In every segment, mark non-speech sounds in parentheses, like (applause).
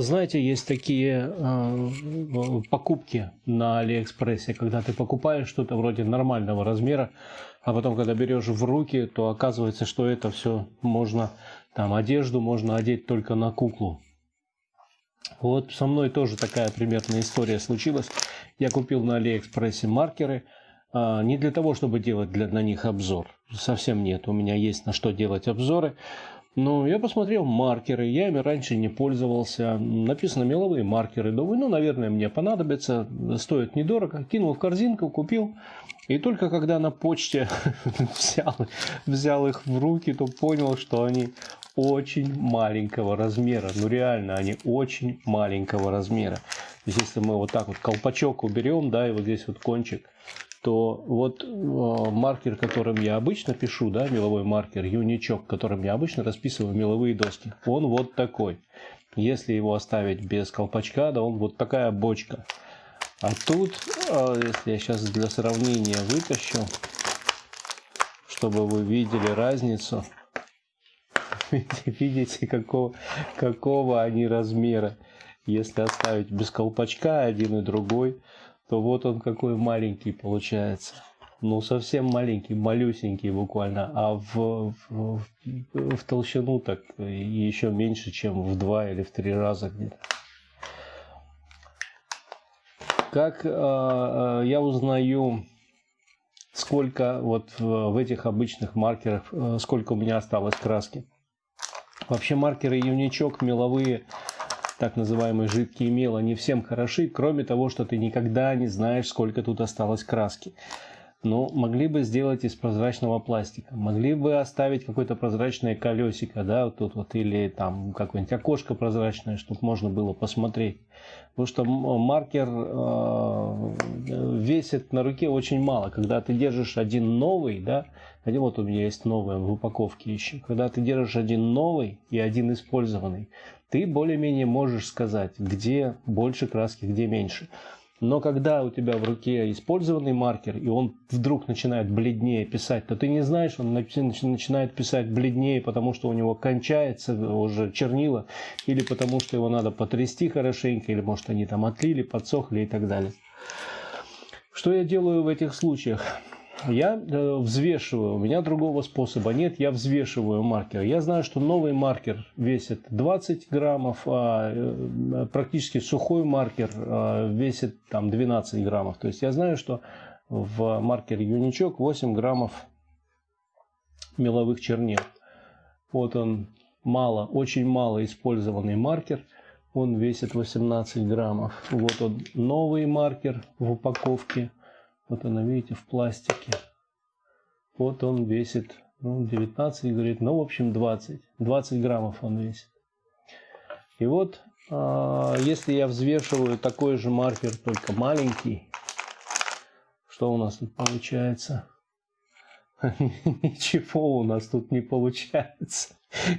Знаете, есть такие э, покупки на Алиэкспрессе, когда ты покупаешь что-то вроде нормального размера, а потом, когда берешь в руки, то оказывается, что это все можно, там, одежду можно одеть только на куклу. Вот со мной тоже такая примерная история случилась. Я купил на Алиэкспрессе маркеры, э, не для того, чтобы делать для, на них обзор, совсем нет, у меня есть на что делать обзоры, ну, я посмотрел маркеры, я ими раньше не пользовался. Написано меловые маркеры. Думаю, ну, наверное, мне понадобится. Стоит недорого. Кинул в корзинку, купил. И только когда на почте (laughs) взял, взял их в руки, то понял, что они очень маленького размера. Ну, реально, они очень маленького размера. Если мы вот так вот колпачок уберем, да, и вот здесь вот кончик, то вот э, маркер, которым я обычно пишу, да, меловой маркер, юничок, которым я обычно расписываю меловые доски, он вот такой. Если его оставить без колпачка, да, он вот такая бочка. А тут, э, если я сейчас для сравнения вытащу, чтобы вы видели разницу, (laughs) видите, какого, какого они размера. Если оставить без колпачка один и другой, то вот он какой маленький получается. Ну, совсем маленький, малюсенький буквально, а в, в, в толщину так еще меньше, чем в два или в три раза где-то. Как э, э, я узнаю, сколько вот в, в этих обычных маркерах, э, сколько у меня осталось краски? Вообще маркеры юничок меловые так называемые жидкие мел, они всем хороши, кроме того, что ты никогда не знаешь, сколько тут осталось краски. Но могли бы сделать из прозрачного пластика, могли бы оставить какое-то прозрачное колесико, да, вот тут вот, или там какое-нибудь окошко прозрачное, чтобы можно было посмотреть. Потому что маркер э, весит на руке очень мало. Когда ты держишь один новый, да, один вот у меня есть новый в упаковке еще. Когда ты держишь один новый и один использованный, ты более-менее можешь сказать, где больше краски, где меньше. Но когда у тебя в руке использованный маркер, и он вдруг начинает бледнее писать, то ты не знаешь, он начинает писать бледнее, потому что у него кончается уже чернила, или потому что его надо потрясти хорошенько, или может они там отлили, подсохли и так далее. Что я делаю в этих случаях? Я э, взвешиваю, у меня другого способа нет, я взвешиваю маркер. Я знаю, что новый маркер весит 20 граммов, а э, практически сухой маркер э, весит там 12 граммов. То есть я знаю, что в маркере юничок 8 граммов меловых чернил. Вот он мало, очень мало использованный маркер. Он весит 18 граммов. Вот он новый маркер в упаковке вот она, видите, в пластике. Вот он весит ну, 19, говорит, ну, в общем, 20. 20 граммов он весит. И вот, э, если я взвешиваю такой же маркер, только маленький, что у нас тут получается? (laughs) Ничего у нас тут не получается.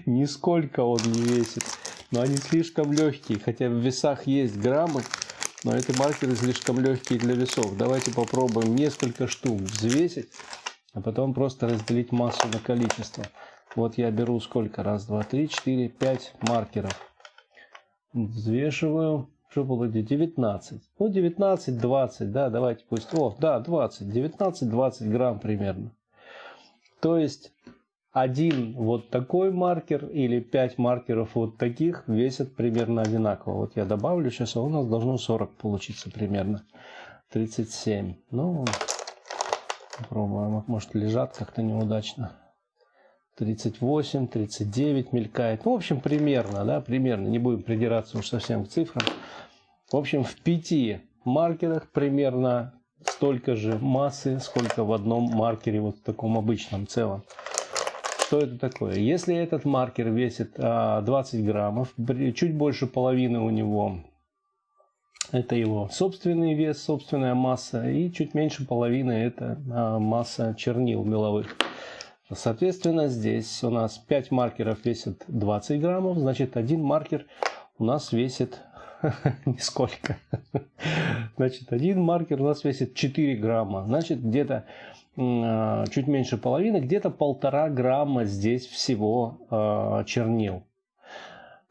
Нисколько он не весит. Но они слишком легкие, хотя в весах есть граммы, но эти маркеры слишком легкие для весов. Давайте попробуем несколько штук взвесить, а потом просто разделить массу на количество. Вот я беру сколько? Раз, два, три, четыре, пять маркеров. Взвешиваю. Что будет? 19. Ну, 19, 20, да, давайте пусть. О, да, 20. 19-20 грамм примерно. То есть один вот такой маркер или 5 маркеров вот таких весят примерно одинаково. Вот я добавлю сейчас, а у нас должно 40 получиться примерно. 37. Ну, попробуем. Может лежат как-то неудачно. 38, 39 мелькает. Ну, в общем, примерно, да, примерно. Не будем придираться уж совсем к цифрам. В общем, в пяти маркерах примерно столько же массы, сколько в одном маркере, вот в таком обычном целом. Что это такое? Если этот маркер весит 20 а, граммов, чуть больше половины у него это его собственный вес, собственная масса, и чуть меньше половины это а, масса чернил меловых. Соответственно, здесь у нас 5 маркеров весит 20 граммов, значит один маркер у нас весит (laughs) нисколько. Значит, один маркер у нас весит 4 грамма. Значит, где-то а, чуть меньше половины, где-то полтора грамма здесь всего а, чернил.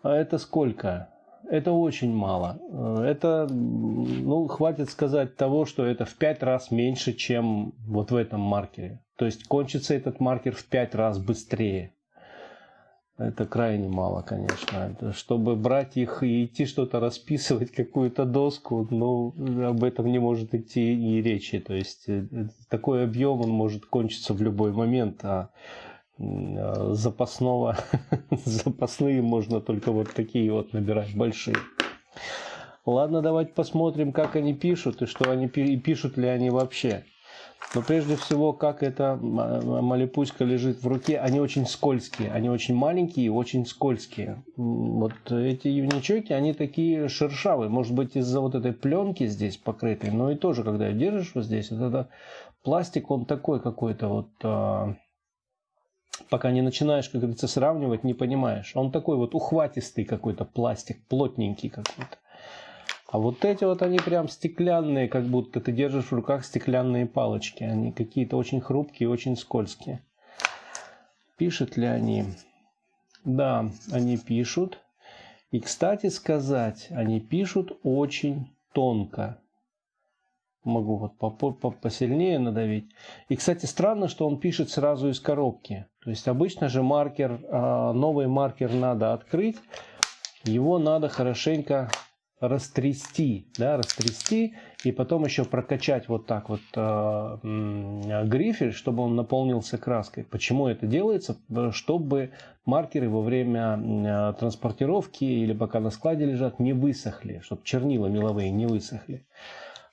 А это сколько? Это очень мало. Это, ну, хватит сказать того, что это в 5 раз меньше, чем вот в этом маркере. То есть кончится этот маркер в 5 раз быстрее. Это крайне мало, конечно. Чтобы брать их и идти что-то расписывать, (laughs) какую-то доску, ну, об этом не может идти и речи. То есть э, такой объем он может кончиться в любой момент, а запасного, (laughs) запасные можно только вот такие вот набирать, большие. Ладно, давайте посмотрим, как они пишут и что они пишут ли они вообще. Но прежде всего, как эта малипуська лежит в руке, они очень скользкие, они очень маленькие и очень скользкие. Вот эти юничоки, они такие шершавые, может быть из-за вот этой пленки здесь покрытой, но и тоже, когда держишь вот здесь, вот это пластик, он такой какой-то вот, а, пока не начинаешь, как говорится, сравнивать, не понимаешь. Он такой вот ухватистый какой-то пластик, плотненький какой-то. А вот эти вот они прям стеклянные, как будто ты держишь в руках стеклянные палочки. Они какие-то очень хрупкие, очень скользкие. Пишут ли они? Да, они пишут. И, кстати сказать, они пишут очень тонко. Могу вот посильнее надавить. И, кстати, странно, что он пишет сразу из коробки. То есть обычно же маркер, а, новый маркер надо открыть. Его надо хорошенько растрясти, да, растрясти и потом еще прокачать вот так вот э, грифель, чтобы он наполнился краской. Почему это делается? Чтобы маркеры во время э, транспортировки или пока на складе лежат не высохли, чтобы чернила меловые не высохли.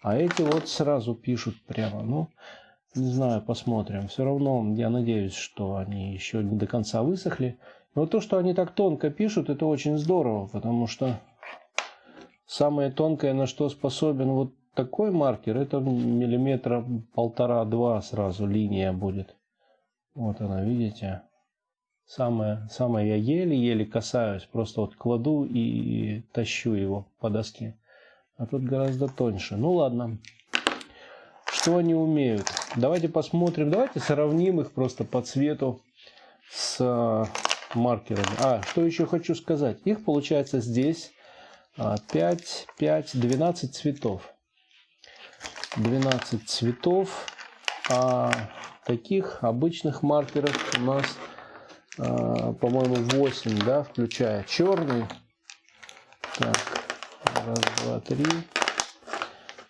А эти вот сразу пишут прямо, ну, не знаю, посмотрим. Все равно я надеюсь, что они еще не до конца высохли. Но то, что они так тонко пишут, это очень здорово, потому что Самое тонкое, на что способен вот такой маркер, это миллиметра полтора-два сразу линия будет. Вот она, видите? Самое, самое я еле-еле касаюсь, просто вот кладу и тащу его по доске. А тут гораздо тоньше. Ну ладно. Что они умеют? Давайте посмотрим, давайте сравним их просто по цвету с маркерами. А, что еще хочу сказать. Их получается здесь 5, 5, 12 цветов. 12 цветов. А таких обычных маркеров у нас, а, по-моему, 8, да, включая черный. Так, раз, два, три.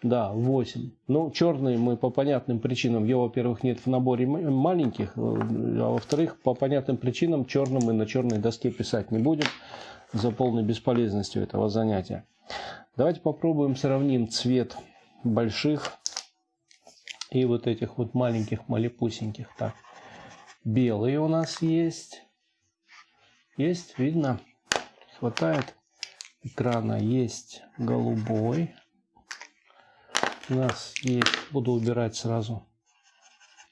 Да, 8. Ну, черный мы по понятным причинам, его, во-первых, нет в наборе маленьких, а во-вторых, по понятным причинам черным мы на черной доске писать не будем за полной бесполезностью этого занятия. Давайте попробуем сравним цвет больших и вот этих вот маленьких малепусеньких. Так, белый у нас есть. Есть, видно, хватает экрана. Есть голубой. У нас есть, буду убирать сразу,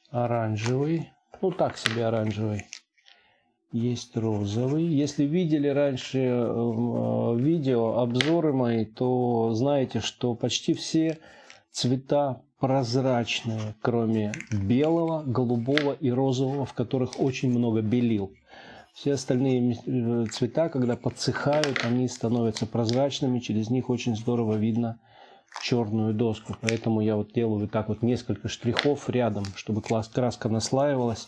оранжевый. Ну, так себе оранжевый есть розовый. Если видели раньше э, видео, обзоры мои, то знаете, что почти все цвета прозрачные, кроме белого, голубого и розового, в которых очень много белил. Все остальные э, цвета, когда подсыхают, они становятся прозрачными, через них очень здорово видно черную доску. Поэтому я вот делаю так вот несколько штрихов рядом, чтобы краска наслаивалась,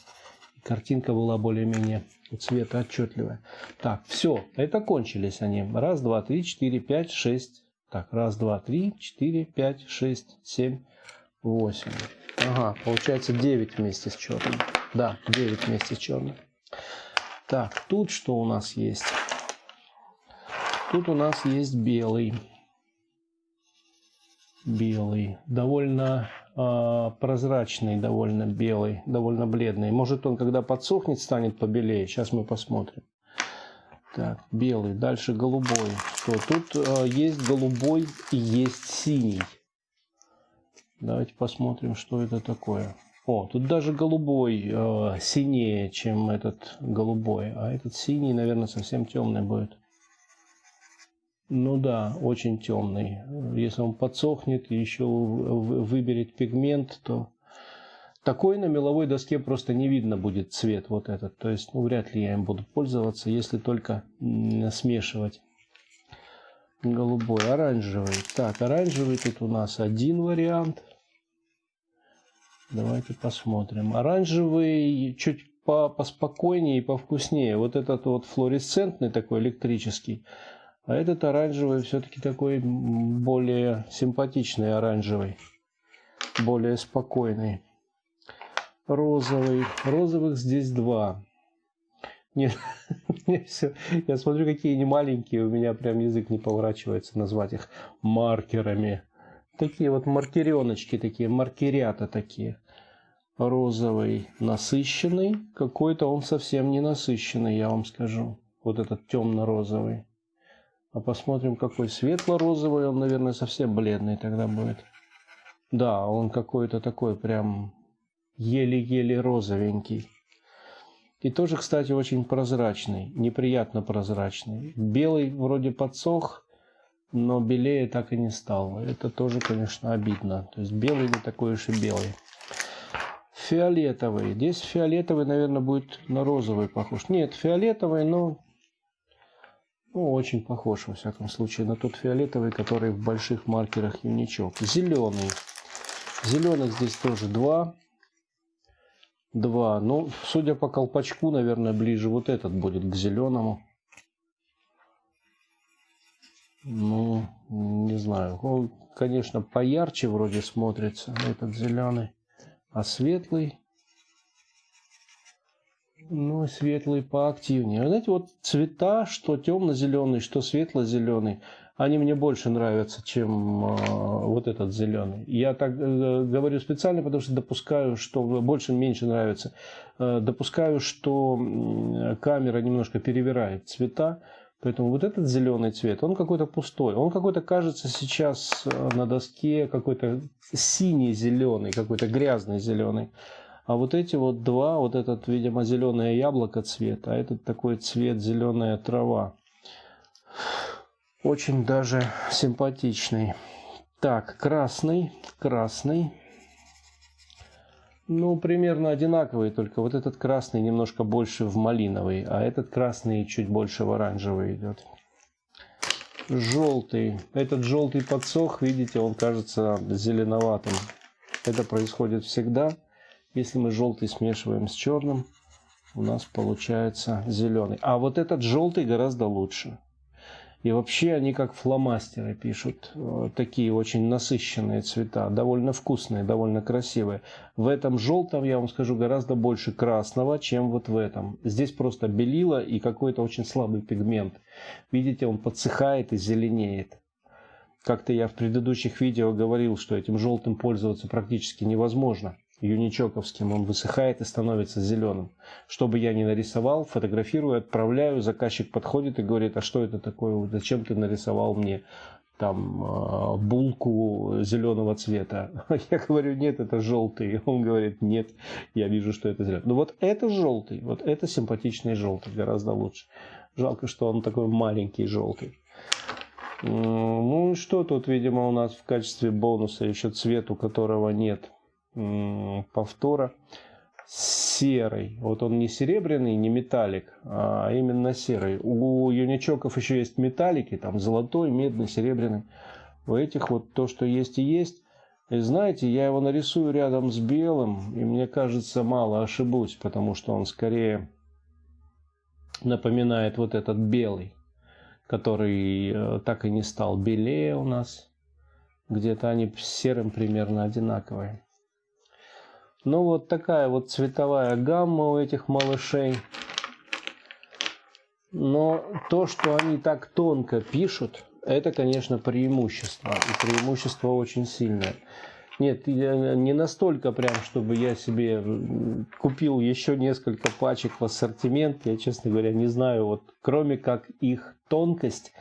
картинка была более-менее цвета отчетливая. Так, все, это кончились они. Раз, два, три, четыре, пять, шесть. Так, раз, два, три, четыре, пять, шесть, семь, восемь. Ага, получается 9 вместе с черным. Да, 9 вместе с черным. Так, тут что у нас есть? Тут у нас есть белый. Белый. Довольно а, прозрачный, довольно белый, довольно бледный. Может он, когда подсохнет, станет побелее. Сейчас мы посмотрим. Так, белый. Дальше голубой. Что? Тут э, есть голубой и есть синий. Давайте посмотрим, что это такое. О, тут даже голубой э, синее, чем этот голубой. А этот синий, наверное, совсем темный будет. Ну да, очень темный. Если он подсохнет и еще выберет пигмент, то такой на меловой доске просто не видно будет цвет вот этот. То есть ну, вряд ли я им буду пользоваться, если только смешивать. голубой, оранжевый. Так, оранжевый тут у нас один вариант. Давайте посмотрим. Оранжевый чуть по поспокойнее и повкуснее. Вот этот вот флуоресцентный такой электрический. А этот оранжевый все-таки такой более симпатичный оранжевый. Более спокойный. Розовый. Розовых здесь два. Нет, (laughs) все. Я смотрю, какие они маленькие. У меня прям язык не поворачивается назвать их маркерами. Такие вот маркереночки, такие маркерята такие розовый насыщенный, какой-то он совсем не насыщенный, я вам скажу. Вот этот темно-розовый. А посмотрим, какой светло-розовый, он, наверное, совсем бледный тогда будет. Да, он какой-то такой прям еле-еле розовенький. И тоже, кстати, очень прозрачный, неприятно прозрачный. Белый вроде подсох, но белее так и не стал. Это тоже, конечно, обидно. То есть белый не такой уж и белый фиолетовый. Здесь фиолетовый, наверное, будет на розовый похож. Нет, фиолетовый, но ну, очень похож, во всяком случае, на тот фиолетовый, который в больших маркерах юничок. Зеленый. Зеленых здесь тоже два. Два. Ну, судя по колпачку, наверное, ближе вот этот будет к зеленому. Ну, не знаю. Он, конечно, поярче вроде смотрится, этот зеленый. А светлый, ну, светлый поактивнее. Вы знаете, вот цвета, что темно-зеленый, что светло-зеленый, они мне больше нравятся, чем э, вот этот зеленый. Я так э, говорю специально, потому что допускаю, что больше-меньше нравится. Э, допускаю, что э, камера немножко перевирает цвета. Поэтому вот этот зеленый цвет, он какой-то пустой. Он какой-то кажется сейчас э, на доске какой-то синий зеленый, какой-то грязный зеленый. А вот эти вот два, вот этот, видимо, зеленое яблоко цвет, а этот такой цвет зеленая трава. Очень даже симпатичный. Так, красный, красный. Ну, примерно одинаковые, только вот этот красный немножко больше в малиновый, а этот красный чуть больше в оранжевый идет. Желтый. Этот желтый подсох, видите, он кажется зеленоватым. Это происходит всегда. Если мы желтый смешиваем с черным, у нас получается зеленый. А вот этот желтый гораздо лучше. И вообще они как фломастеры пишут. Э, такие очень насыщенные цвета. Довольно вкусные, довольно красивые. В этом желтом, я вам скажу, гораздо больше красного, чем вот в этом. Здесь просто белило и какой-то очень слабый пигмент. Видите, он подсыхает и зеленеет. Как-то я в предыдущих видео говорил, что этим желтым пользоваться практически невозможно юничоковским, он высыхает и становится зеленым. Что бы я ни нарисовал, фотографирую, отправляю, заказчик подходит и говорит, а что это такое, зачем ты нарисовал мне там а, булку зеленого цвета. (laughs) Я говорю, нет, это желтый. (laughs) Он говорит, нет, я вижу, что это зеленый. Ну вот это желтый, вот это симпатичный желтый, гораздо лучше. Жалко, что он такой маленький желтый. Ну что тут, видимо, у нас в качестве бонуса еще цвет, у которого нет повтора серый. Вот он не серебряный, не металлик, а именно серый. У юничоков еще есть металлики, там золотой, медный, серебряный. У этих вот то, что есть и есть. И знаете, я его нарисую рядом с белым, и мне кажется, мало ошибусь, потому что он скорее напоминает вот этот белый, который э, так и не стал белее у нас. Где-то они серым примерно одинаковые. Ну вот такая вот цветовая гамма у этих малышей. Но то, что они так тонко пишут, это, конечно, преимущество. И преимущество очень сильное. Нет, не настолько прям, чтобы я себе купил еще несколько пачек в ассортимент. Я, честно говоря, не знаю, вот кроме как их тонкость,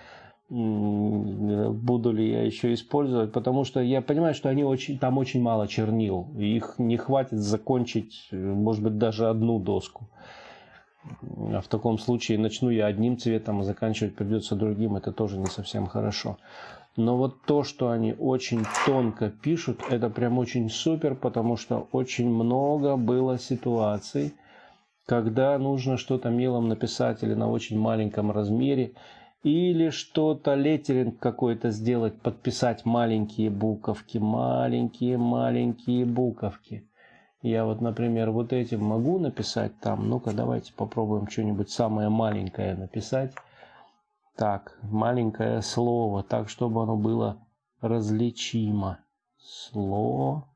буду ли я еще использовать, потому что я понимаю, что они очень, там очень мало чернил, их не хватит закончить, может быть, даже одну доску. А в таком случае начну я одним цветом, а заканчивать придется другим, это тоже не совсем хорошо. Но вот то, что они очень тонко пишут, это прям очень супер, потому что очень много было ситуаций, когда нужно что-то мелом написать или на очень маленьком размере, или что-то, леттеринг какой-то сделать, подписать маленькие буковки, маленькие-маленькие буковки. Я вот, например, вот этим могу написать там. Ну-ка, давайте попробуем что-нибудь самое маленькое написать. Так, маленькое слово, так, чтобы оно было различимо. Слово.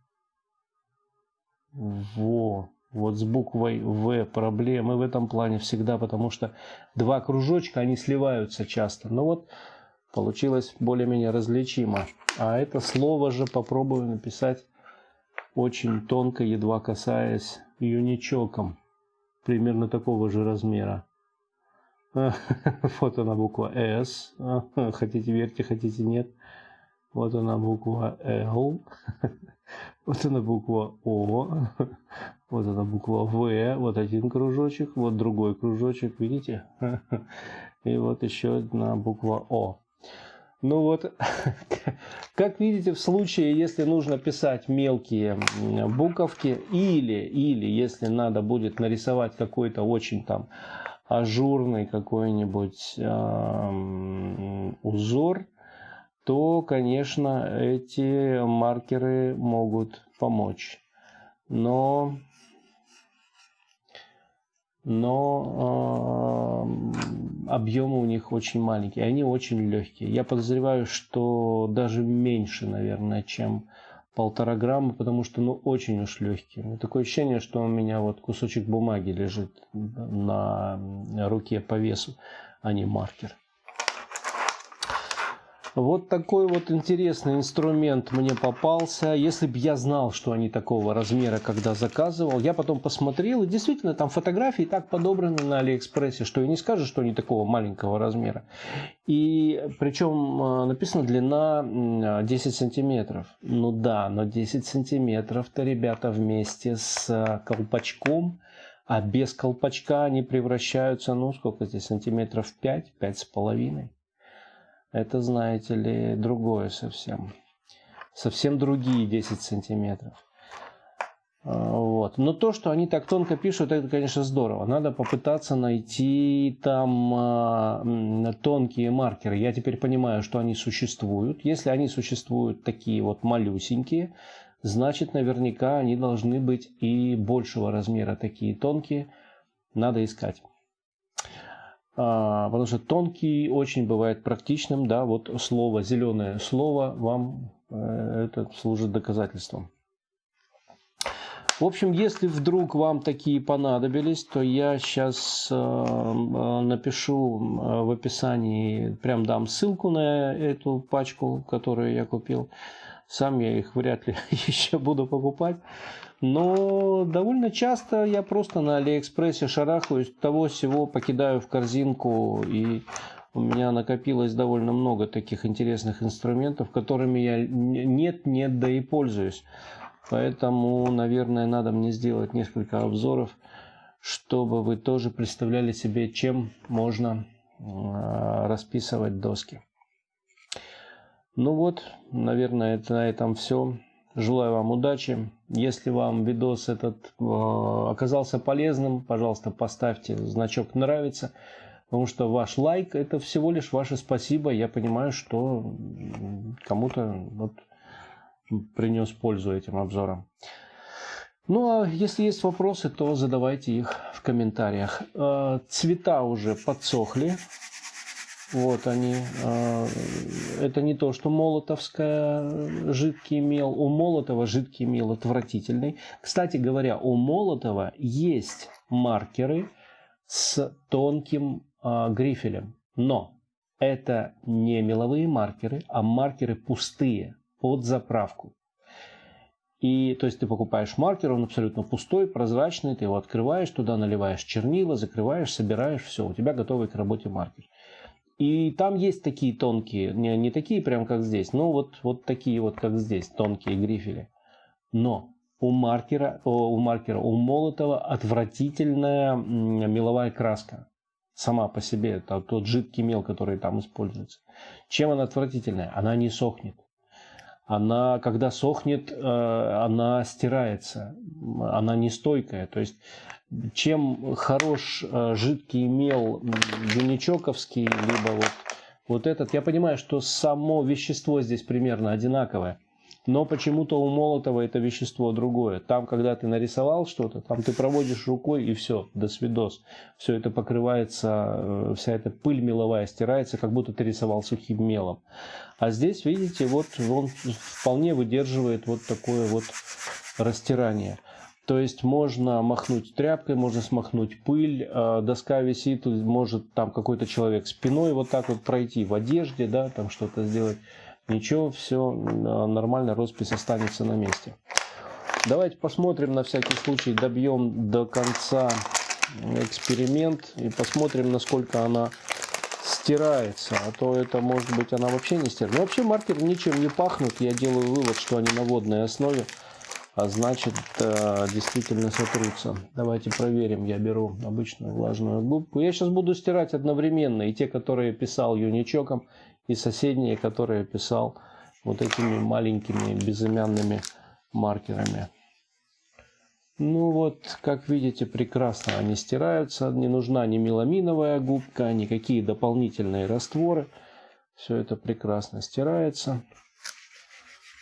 Во. Вот с буквой В проблемы в этом плане всегда, потому что два кружочка, они сливаются часто. Но вот получилось более-менее различимо. А это слово же попробую написать очень тонко, едва касаясь юничоком. Примерно такого же размера. (laughs) Вот она буква S. (laughs) Хотите верьте, хотите нет. Вот она буква L. (laughs) Вот она буква О. Вот она буква В. Вот один кружочек. Вот другой кружочек. Видите? (laughs) И вот еще одна буква О. Ну вот, (laughs) как видите, в случае, если нужно писать мелкие буковки, или, или если надо будет нарисовать какой-то очень там ажурный какой-нибудь э, узор, то, конечно, эти маркеры могут помочь. Но но э, объемы у них очень маленькие, они очень легкие. Я подозреваю, что даже меньше, наверное, чем полтора грамма, потому что ну очень уж легкие. Такое ощущение, что у меня вот кусочек бумаги лежит на руке по весу, а не маркер. Вот такой вот интересный инструмент мне попался. Если бы я знал, что они такого размера, когда заказывал, я потом посмотрел, и действительно там фотографии так подобраны на Алиэкспрессе, что и не скажешь, что они такого маленького размера. И причем э, написано длина 10 сантиметров. Ну да, но 10 сантиметров-то, ребята, вместе с э, колпачком, а без колпачка они превращаются, ну сколько здесь, сантиметров 5, 5 с половиной это, знаете ли, другое совсем. Совсем другие 10 сантиметров. А, вот. Но то, что они так тонко пишут, это, конечно, здорово. Надо попытаться найти там э, тонкие маркеры. Я теперь понимаю, что они существуют. Если они существуют такие вот малюсенькие, значит, наверняка они должны быть и большего размера такие тонкие. Надо искать. А, потому что тонкий очень бывает практичным, да, вот слово, зеленое слово вам э, это служит доказательством. В общем, если вдруг вам такие понадобились, то я сейчас э, э, напишу в описании, прям дам ссылку на эту пачку, которую я купил. Сам я их вряд ли (laughs) еще буду покупать. Но довольно часто я просто на Алиэкспрессе шарахаюсь, того всего покидаю в корзинку и у меня накопилось довольно много таких интересных инструментов, которыми я нет-нет, да и пользуюсь. Поэтому, наверное, надо мне сделать несколько обзоров, чтобы вы тоже представляли себе, чем можно а, расписывать доски. Ну вот, наверное, это на этом все. Желаю вам удачи. Если вам видос этот э, оказался полезным, пожалуйста, поставьте значок «Нравится», потому что ваш лайк – это всего лишь ваше спасибо. Я понимаю, что кому-то вот принес пользу этим обзором. Ну, а если есть вопросы, то задавайте их в комментариях. Э, цвета уже подсохли. Вот они. А, это не то, что молотовская жидкий мел. У Молотова жидкий мел отвратительный. Кстати говоря, у Молотова есть маркеры с тонким а, грифелем. Но это не меловые маркеры, а маркеры пустые под заправку. И то есть ты покупаешь маркер, он абсолютно пустой, прозрачный, ты его открываешь, туда наливаешь чернила, закрываешь, собираешь, все, у тебя готовый к работе маркер. И там есть такие тонкие, не, не такие прям как здесь, но вот, вот такие вот как здесь, тонкие грифели. Но у маркера, у маркера, у Молотова отвратительная меловая краска. Сама по себе, это тот жидкий мел, который там используется. Чем она отвратительная? Она не сохнет. Она, когда сохнет, э, она стирается. Она нестойкая. То есть чем хорош э, жидкий мел юничоковский, либо вот вот этот. Я понимаю, что само вещество здесь примерно одинаковое. Но почему-то у Молотова это вещество другое. Там, когда ты нарисовал что-то, там ты проводишь рукой и все, до свидос. Все это покрывается, э, вся эта пыль меловая стирается, как будто ты рисовал сухим мелом. А здесь, видите, вот он вполне выдерживает вот такое вот растирание. То есть можно махнуть тряпкой, можно смахнуть пыль, а, доска висит, может там какой-то человек спиной вот так вот пройти в одежде, да, там что-то сделать. Ничего, все нормально, роспись останется на месте. Давайте посмотрим на всякий случай, добьем до конца эксперимент и посмотрим, насколько она стирается. А то это может быть она вообще не стирается. Но вообще маркеры ничем не пахнут. Я делаю вывод, что они на водной основе а значит э, действительно сотрутся. Давайте проверим. Я беру обычную влажную губку. Я сейчас буду стирать одновременно и те, которые писал юничоком, и соседние, которые писал вот этими маленькими безымянными маркерами. Ну вот, как видите, прекрасно они стираются. Не нужна ни меламиновая губка, никакие дополнительные растворы. Все это прекрасно стирается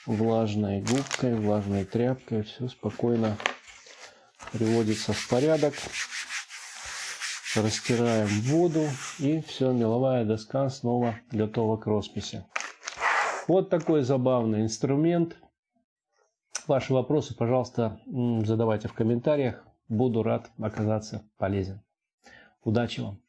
влажной губкой, влажной тряпкой. Все спокойно приводится в порядок. Растираем воду и все, меловая доска снова готова к росписи. Вот такой забавный инструмент. Ваши вопросы, пожалуйста, задавайте в комментариях. Буду рад оказаться полезен. Удачи вам!